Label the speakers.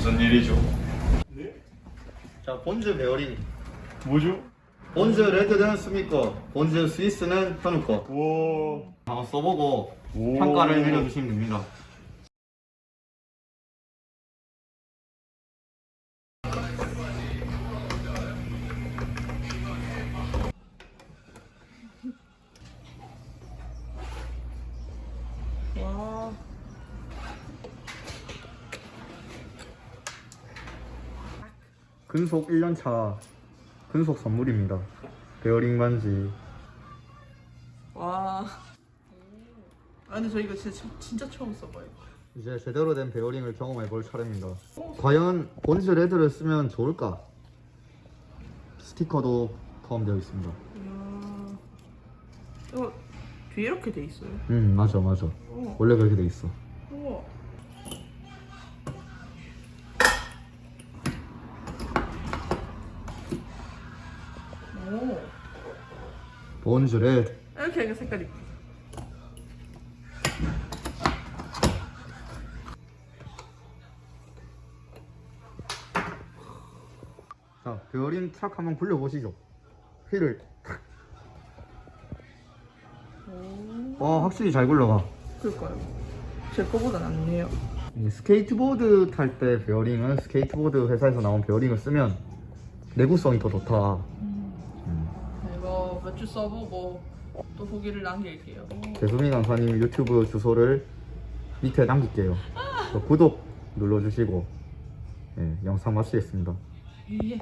Speaker 1: 무슨 일이죠?
Speaker 2: 자 Bones 베어링
Speaker 1: 뭐죠?
Speaker 2: Bones Red는 수미 거 Bones Swiss는 현우 거
Speaker 1: 우와
Speaker 2: 한번 써보고
Speaker 1: 오.
Speaker 2: 평가를 내려주시면 됩니다
Speaker 3: 와.
Speaker 2: 근속 1년차 근속 선물입니다 베어링 반지
Speaker 3: 와. 아 근데 저 이거 진짜 진짜 처음 써봐요.
Speaker 2: 이제 제대로 된 베어링을 경험해 볼 차례입니다 과연 Bones Red를 쓰면 좋을까? 스티커도 포함되어 있습니다
Speaker 3: 이야. 이거 뒤에 이렇게 돼 있어요.
Speaker 2: 음 맞아 맞아
Speaker 3: 우와.
Speaker 2: 원래 그렇게 돼 있어
Speaker 3: 우와.
Speaker 2: Bones Red
Speaker 3: 이렇게 하니까 색깔이
Speaker 2: 자 베어링 트락 한번 굴려보시죠 휠을 탁.
Speaker 3: 오.
Speaker 2: 와 확실히 잘 굴러가
Speaker 3: 그럴까요? 제 거보다 낫네요.
Speaker 2: 이 스케이트보드 탈 때 베어링은 스케이트보드 회사에서 나온 베어링을 쓰면 내구성이 더 좋다
Speaker 3: 몇 주 써보고 또 후기를 남길게요.
Speaker 2: 대수민 강사님 유튜브 주소를 밑에 남길게요 또 구독 눌러주시고 예, 영상 마치겠습니다
Speaker 3: 예.